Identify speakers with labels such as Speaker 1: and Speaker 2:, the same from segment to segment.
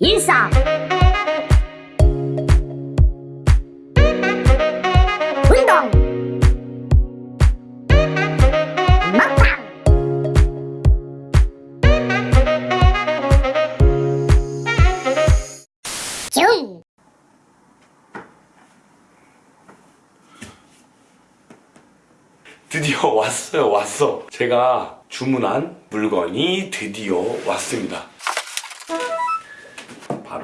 Speaker 1: 일상 운동! 먹방 중!
Speaker 2: 드디어 왔어요 왔어. 제가 주문한 물건이 드디어 왔습니다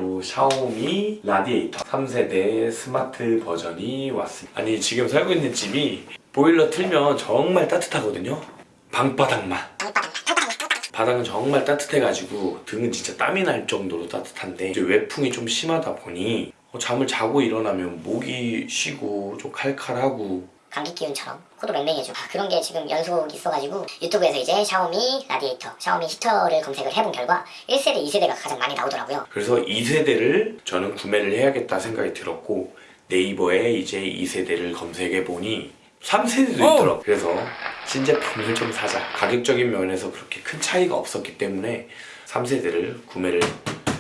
Speaker 2: 바로 샤오미 라디에이터. 3세대 스마트 버전이 왔습니다. 아니 지금 살고 있는 집이 보일러 틀면 정말 따뜻하거든요. 방바닥만. 바닥은 정말 따뜻해가지고 등은 진짜 땀이 날 정도로 따뜻한데 이제 외풍이 좀 심하다 보니 어, 잠을 자고 일어나면 목이 쉬고 좀 칼칼하고
Speaker 1: 감기 기운처럼 코도 맹맹해지고. 아, 그런 게 지금 연속이 있어가지고 유튜브에서 이제 샤오미 라디에이터, 샤오미 히터를 검색을 해본 결과 1세대, 2세대가 가장 많이 나오더라고요.
Speaker 2: 그래서 2세대를 저는 구매를 해야겠다 생각이 들었고 네이버에 이제 2세대를 검색해 보니 3세대도 있더라고 그래서 신제품을 좀 사자. 가격적인 면에서 그렇게 큰 차이가 없었기 때문에 3세대를 구매를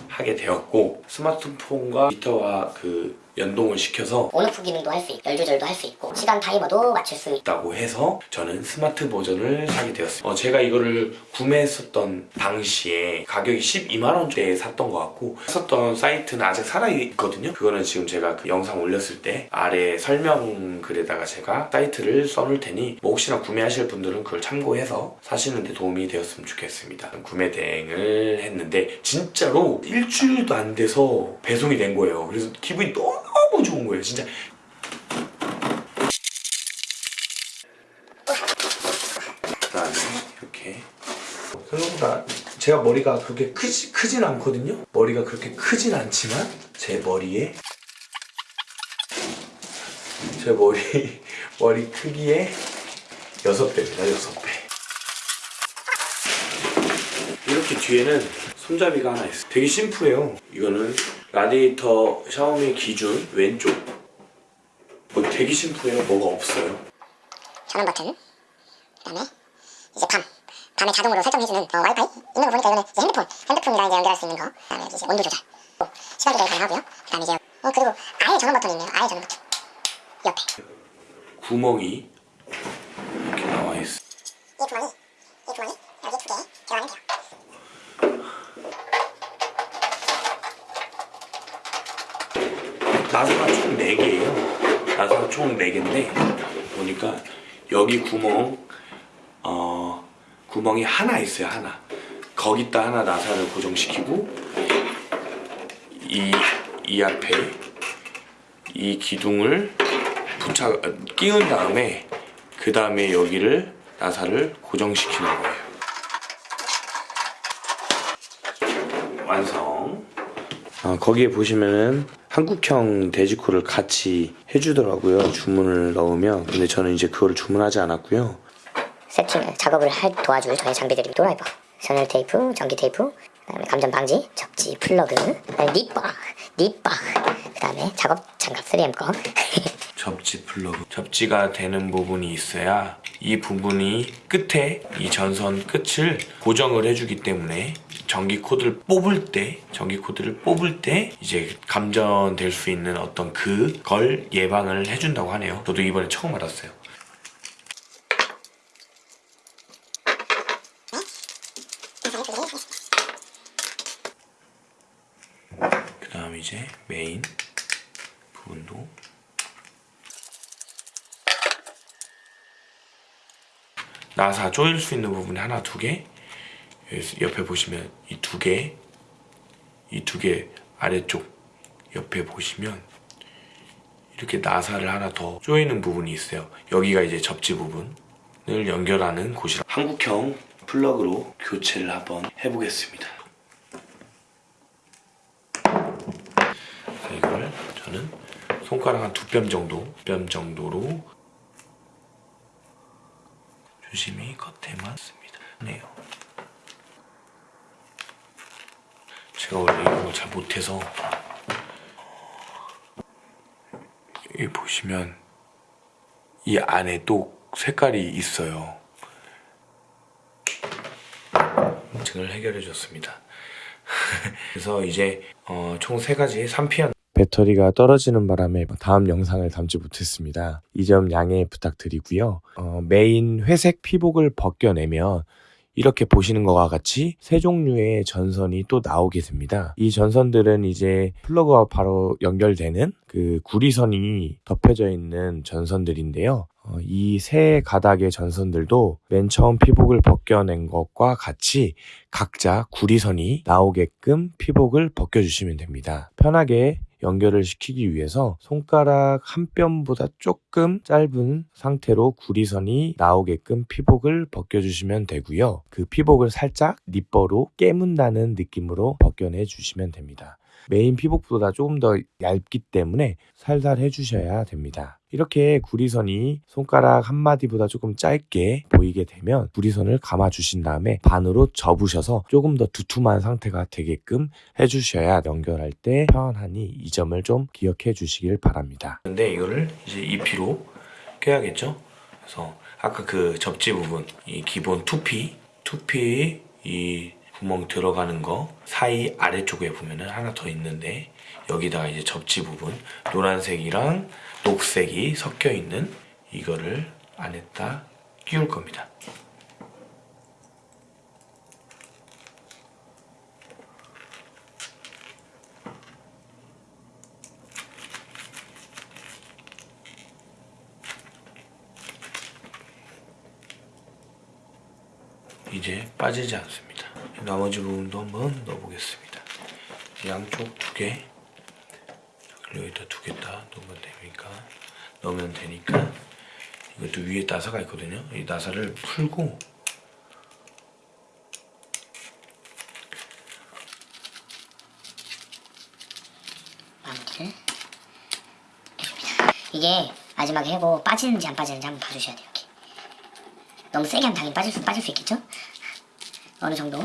Speaker 2: 하게 되었고 스마트폰과 히터와 그 연동을 시켜서
Speaker 1: on off 기능도 할 수 있고 열 조절도 할 수 있고 시간 타이머도 맞출 수
Speaker 2: 있다고 해서 저는 스마트 버전을 사게 되었습니다. 어, 제가 이거를 구매했었던 당시에 가격이 12만 원대에 샀던 것 같고 샀었던 사이트는 아직 살아있거든요. 그거는 지금 제가 그 영상 올렸을 때 아래 설명글에다가 제가 사이트를 써놓을 테니 뭐 혹시나 구매하실 분들은 그걸 참고해서 사시는 데 도움이 되었으면 좋겠습니다. 구매 대행을 했는데 진짜로 일주일도 안 돼서 배송이 된 거예요. 그래서 기분이 너무 좋은 거예요. 진짜. 그다음에 이렇게. 생각보다 제가 머리가 그렇게 크지, 크진 않거든요? 머리가 그렇게 크진 않지만 제 머리에 제 머리 머리 크기의 6배입니다 6배 이렇게 뒤에는 손잡이가 하나 있어요. 되게 심플해요. 이거는 라디에이터 샤오미 기준 왼쪽. 뭐 되게 심플해요. 뭐가 없어요.
Speaker 1: 전원 버튼 그다음에 이제 밤. 밤에 자동으로 설정해주는 어, 와이파이? 있는 거 보니까 이거는 이제 핸드폰 핸드폰이랑 이제 연결할 수 있는 거. 그다음에 이제 온도 조절. 또 시간 조절 가능하고요. 그다음에 이제 어 그리고 아예 전원 버튼이 있네요. 아예 전원 버튼. 옆에.
Speaker 2: 구멍이 이렇게 나와 있어.
Speaker 1: 이 구멍이 이 구멍이 여기 두개 들어가면 돼요
Speaker 2: 나사가 총 4개예요. 나사가 총 4개인데 보니까 여기 구멍 어 구멍이 하나 있어요. 하나. 거기다 하나 나사를 고정시키고 이, 이 앞에 이 기둥을 부착 끼운 다음에 그 다음에 여기를 나사를 고정시키는 거예요. 완성. 아, 거기에 보시면은 한국형 돼지코를 같이 해주더라고요. 주문을 넣으면. 근데 저는 이제 그거를 주문하지 않았고요.
Speaker 1: 세팅 작업을 할 도와줄 저희 장비들이 드라이버 절연 테이프 전기 테이프 그다음에 감전 방지 접지 플러그 립바 립바 그다음에 작업 장갑 3M 거
Speaker 2: 접지 플러그. 접지가 되는 부분이 있어야 이 부분이 끝에 이 전선 끝을 고정을 해주기 때문에 전기 코드를 뽑을 때 전기 코드를 뽑을 때 이제 감전될 수 있는 어떤 그걸 예방을 해준다고 하네요. 저도 이번에 처음 알았어요. 그 다음 이제 메인 부분도 나사 조일 수 있는 부분이 하나 두개 옆에 보시면 이 두 개 이 두 개 아래쪽 옆에 보시면 이렇게 나사를 하나 더 조이는 부분이 있어요 여기가 이제 접지 부분을 연결하는 곳이라 한국형 플러그로 교체를 한번 해보겠습니다 자, 이걸 저는 손가락 한 두 뼘 정도 뼘 정도로 조심히 겉에만 씁니다. 네요. 제가 원래 이런 걸 잘 못해서 여기 보시면 이 안에 또 색깔이 있어요. 문제를 해결해 줬습니다. 그래서 이제 어, 총 세 가지 3피언 배터리가 떨어지는 바람에 다음 영상을 담지 못했습니다. 이 점 양해 부탁드리고요. 어, 메인 회색 피복을 벗겨내면 이렇게 보시는 것과 같이 세 종류의 전선이 또 나오게 됩니다. 이 전선들은 이제 플러그와 바로 연결되는 그 구리선이 덮여져 있는 전선들인데요. 이 세 가닥의 전선들도 맨 처음 피복을 벗겨낸 것과 같이 각자 구리선이 나오게끔 피복을 벗겨주시면 됩니다. 편하게 연결을 시키기 위해서 손가락 한 뼘보다 조금 짧은 상태로 구리선이 나오게끔 피복을 벗겨주시면 되고요. 그 피복을 살짝 니퍼로 깨문다는 느낌으로 벗겨내 주시면 됩니다. 메인 피복보다 조금 더 얇기 때문에 살살 해주셔야 됩니다. 이렇게 구리선이 손가락 한 마디보다 조금 짧게 보이게 되면 구리선을 감아 주신 다음에 반으로 접으셔서 조금 더 두툼한 상태가 되게끔 해주셔야 연결할 때 편안하니 이 점을 좀 기억해 주시길 바랍니다. 근데 이거를 이제 EP로 껴야겠죠? 그래서 아까 그 접지 부분 이 기본 투피 투피 이 구멍 들어가는 거 사이 아래쪽에 보면은 하나 더 있는데 여기다가 이제 접지 부분 노란색이랑 녹색이 섞여 있는 이거를 안에다 끼울 겁니다. 이제 빠지지 않습니다. 나머지 부분도 한번 넣어보겠습니다. 양쪽 두 개, 여기다 두 개 다 넣으면 되니까 넣으면 되니까 이것도 위에 나사가 있거든요. 이 나사를 풀고
Speaker 1: 해줍니다. 이게 마지막에 해고 빠지는지 안 빠지는지 한번 봐주셔야 돼요. 이렇게. 너무 세게 하면 당연히 빠질 수, 빠질 수 있겠죠? 어느 정도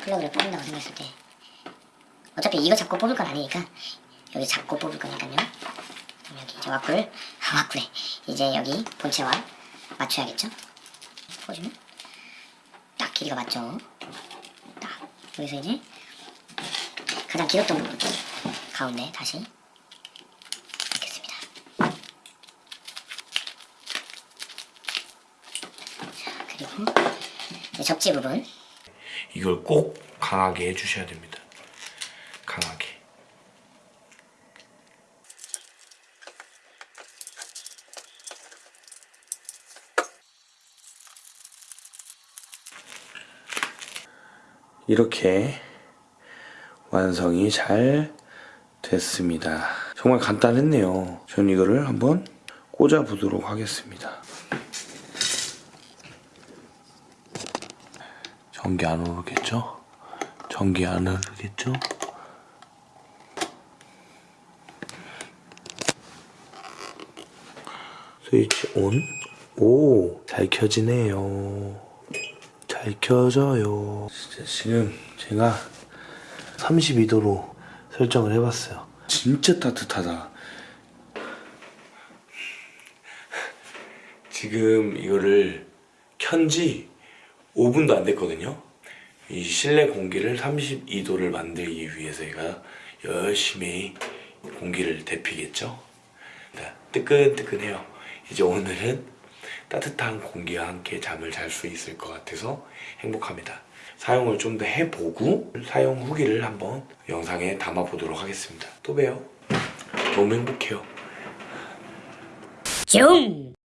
Speaker 1: 플러그를 뽑는다고 생각했을 때 어차피 이거 잡고 뽑을 건 아니니까 여기 잡고 뽑을 거니까요. 여기 이제 와꾸를 아, 와꾸래. 이제 여기 본체와 맞춰야겠죠? 보시면 딱 길이가 맞죠? 딱 여기서 이제 가장 길었던 부분 가운데 다시 넣겠습니다. 자, 그리고 접지 부분
Speaker 2: 이걸 꼭 강하게 해주셔야 됩니다. 강하게. 이렇게 완성이 잘 됐습니다. 정말 간단했네요. 전 이거를 한번 꽂아 보도록 하겠습니다. 전기 안 오르겠죠? 전기 안 오르겠죠? 스위치 온? 오, 잘 켜지네요. 잘 켜져요. 진짜 지금 제가 32도로 설정을 해봤어요. 진짜 따뜻하다. 지금 이거를 켠지 5분도 안 됐거든요. 이 실내 공기를 32도를 만들기 위해서 제가 열심히 공기를 데피겠죠. 자, 뜨끈뜨끈해요. 이제 오늘은 따뜻한 공기와 함께 잠을 잘 수 있을 것 같아서 행복합니다. 사용을 좀 더 해보고 사용 후기를 한번 영상에 담아보도록 하겠습니다. 또 봬요. 너무 행복해요.
Speaker 1: 중